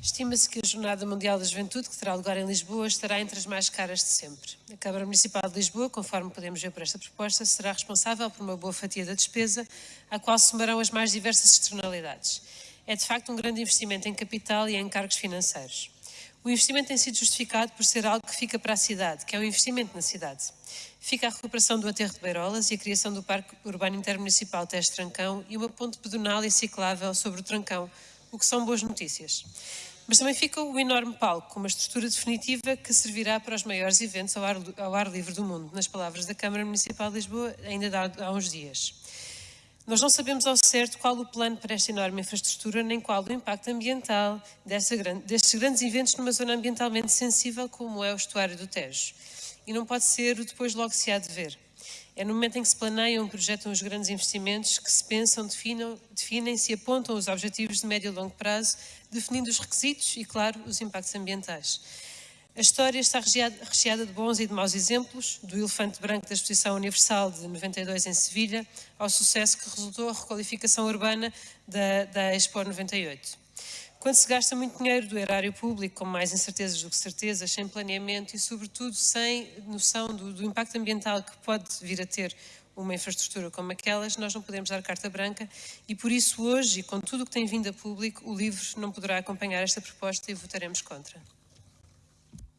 Estima-se que a Jornada Mundial da Juventude, que terá lugar em Lisboa, estará entre as mais caras de sempre. A Câmara Municipal de Lisboa, conforme podemos ver por esta proposta, será responsável por uma boa fatia da despesa, à qual somarão as mais diversas externalidades. É de facto um grande investimento em capital e em encargos financeiros. O investimento tem sido justificado por ser algo que fica para a cidade, que é um investimento na cidade. Fica a recuperação do aterro de Beirolas e a criação do Parque Urbano Intermunicipal Teste Trancão e uma ponte pedonal e ciclável sobre o Trancão, o que são boas notícias. Mas também fica o enorme palco, com uma estrutura definitiva que servirá para os maiores eventos ao ar, ao ar livre do mundo, nas palavras da Câmara Municipal de Lisboa, ainda há, uns dias. Nós não sabemos ao certo qual o plano para esta enorme infraestrutura, nem qual o impacto ambiental grande, destes grandes eventos numa zona ambientalmente sensível como é o estuário do Tejo. E não pode ser o depois logo se há de ver. É no momento em que se planeiam, projetam os grandes investimentos, que se pensam, definem-se e apontam os objetivos de médio e longo prazo, definindo os requisitos e, claro, os impactos ambientais. A história está recheada de bons e de maus exemplos, do elefante branco da Exposição Universal de 92 em Sevilha, ao sucesso que resultou a requalificação urbana da, da Expo 98. Quando se gasta muito dinheiro do erário público, com mais incertezas do que certezas, sem planeamento e, sobretudo, sem noção do, do, impacto ambiental que pode vir a ter uma infraestrutura como aquelas, nós não podemos dar carta branca e, por isso, hoje, com tudo o que tem vindo a público, o LIVRE não poderá acompanhar esta proposta e votaremos contra.